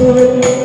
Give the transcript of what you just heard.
xuôi